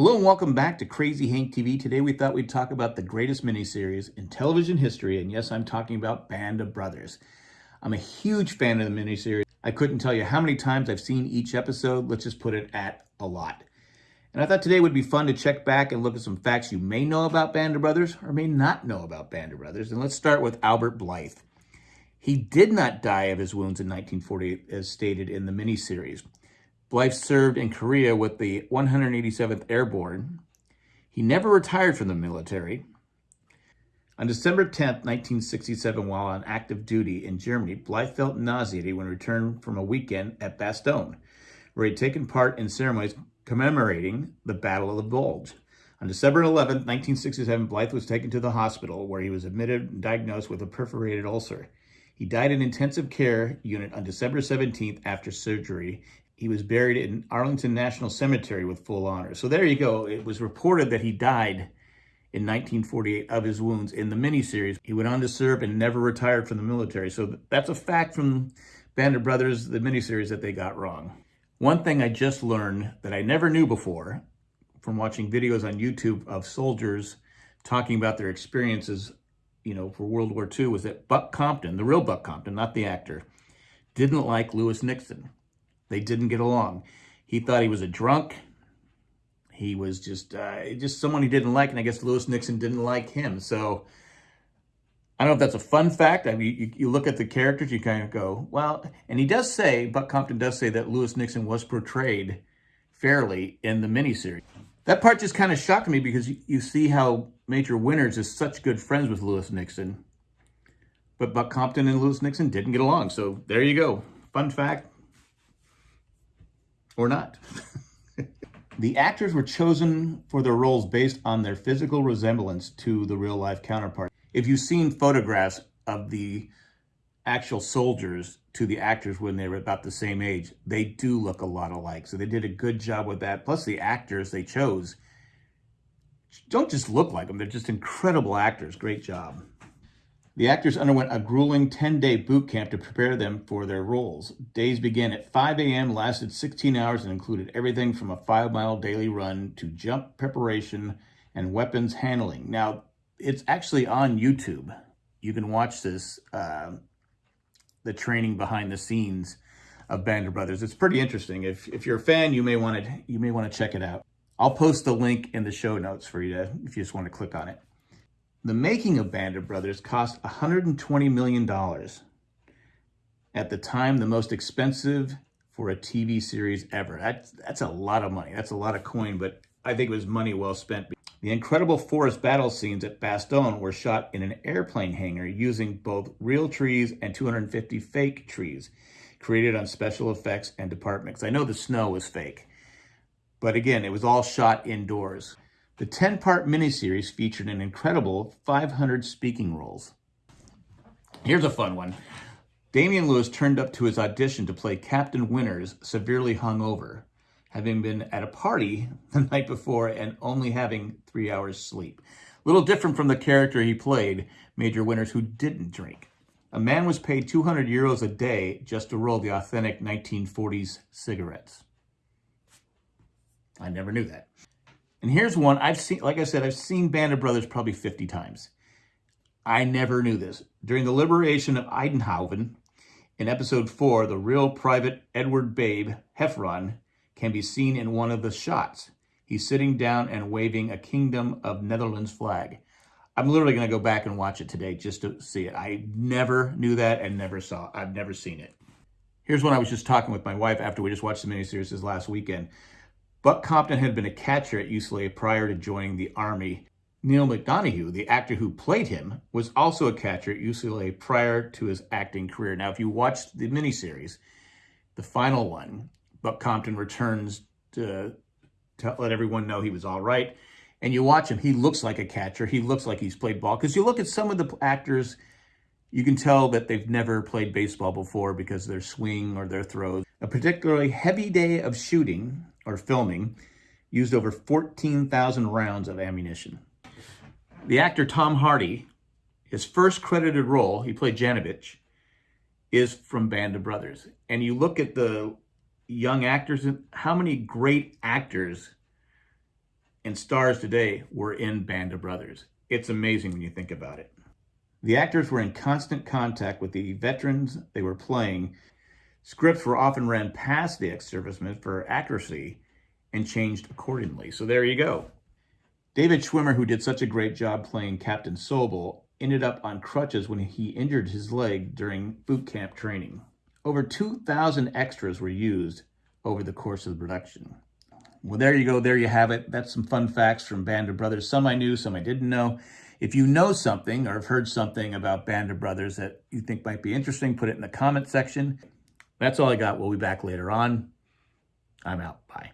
Hello and welcome back to Crazy Hank TV. Today we thought we'd talk about the greatest miniseries in television history, and yes, I'm talking about Band of Brothers. I'm a huge fan of the miniseries. I couldn't tell you how many times I've seen each episode. Let's just put it at a lot. And I thought today would be fun to check back and look at some facts you may know about Band of Brothers or may not know about Band of Brothers. And let's start with Albert Blithe. He did not die of his wounds in 1948, as stated in the miniseries. Blithe served in Korea with the 187th Airborne. He never retired from the military. On December 10, 1967, while on active duty in Germany, Blithe felt nauseated when returned from a weekend at Bastogne, where he had taken part in ceremonies commemorating the Battle of the Bulge. On December 11, 1967, Blithe was taken to the hospital where he was admitted and diagnosed with a perforated ulcer. He died in intensive care unit on December 17th after surgery he was buried in Arlington National Cemetery with full honors. So there you go. It was reported that he died in 1948 of his wounds in the miniseries. He went on to serve and never retired from the military. So that's a fact from Band of Brothers, the miniseries that they got wrong. One thing I just learned that I never knew before from watching videos on YouTube of soldiers talking about their experiences, you know, for World War II was that Buck Compton, the real Buck Compton, not the actor, didn't like Lewis Nixon. They didn't get along. He thought he was a drunk. He was just uh, just someone he didn't like, and I guess Lewis Nixon didn't like him. So I don't know if that's a fun fact. I mean, you, you look at the characters, you kind of go, well, and he does say, Buck Compton does say that Lewis Nixon was portrayed fairly in the miniseries. That part just kind of shocked me because you, you see how Major Winters is such good friends with Lewis Nixon. But Buck Compton and Lewis Nixon didn't get along. So there you go. Fun fact or not. the actors were chosen for their roles based on their physical resemblance to the real life counterpart. If you've seen photographs of the actual soldiers to the actors when they were about the same age, they do look a lot alike. So they did a good job with that. Plus the actors they chose don't just look like them. They're just incredible actors. Great job. The actors underwent a grueling 10-day boot camp to prepare them for their roles. Days began at 5 a.m., lasted 16 hours, and included everything from a five-mile daily run to jump preparation and weapons handling. Now, it's actually on YouTube. You can watch this, uh, the training behind the scenes of Band Brothers. It's pretty interesting. If, if you're a fan, you may want to you may want to check it out. I'll post the link in the show notes for you to, if you just want to click on it. The making of Band of Brothers cost $120 million. At the time, the most expensive for a TV series ever. That's, that's a lot of money. That's a lot of coin, but I think it was money well spent. The incredible forest battle scenes at Bastogne were shot in an airplane hangar using both real trees and 250 fake trees created on special effects and departments. I know the snow was fake, but again, it was all shot indoors. The 10-part miniseries featured an incredible 500 speaking roles. Here's a fun one. Damian Lewis turned up to his audition to play Captain Winters severely hungover, having been at a party the night before and only having three hours sleep. A little different from the character he played, Major Winters, who didn't drink. A man was paid 200 euros a day just to roll the authentic 1940s cigarettes. I never knew that. And here's one I've seen, like I said, I've seen Band of Brothers probably 50 times. I never knew this. During the liberation of Eindhoven, in episode 4, the real private Edward Babe, Heffron, can be seen in one of the shots. He's sitting down and waving a Kingdom of Netherlands flag. I'm literally going to go back and watch it today just to see it. I never knew that and never saw I've never seen it. Here's one I was just talking with my wife after we just watched the miniseries this last weekend. Buck Compton had been a catcher at UCLA prior to joining the Army. Neal McDonough, the actor who played him, was also a catcher at UCLA prior to his acting career. Now, if you watched the miniseries, the final one, Buck Compton returns to, to let everyone know he was all right. And you watch him, he looks like a catcher. He looks like he's played ball. Because you look at some of the actors, you can tell that they've never played baseball before because their swing or their throws. A particularly heavy day of shooting or filming, used over 14,000 rounds of ammunition. The actor Tom Hardy, his first credited role, he played Janovec, is from Band of Brothers. And you look at the young actors, and how many great actors and stars today were in Band of Brothers. It's amazing when you think about it. The actors were in constant contact with the veterans they were playing. Scripts were often ran past the ex-servicemen for accuracy and changed accordingly. So there you go. David Schwimmer, who did such a great job playing Captain Sobel, ended up on crutches when he injured his leg during boot camp training. Over 2,000 extras were used over the course of the production. Well, there you go. There you have it. That's some fun facts from Band of Brothers. Some I knew, some I didn't know. If you know something or have heard something about Band of Brothers that you think might be interesting, put it in the comment section. That's all I got. We'll be back later on. I'm out. Bye.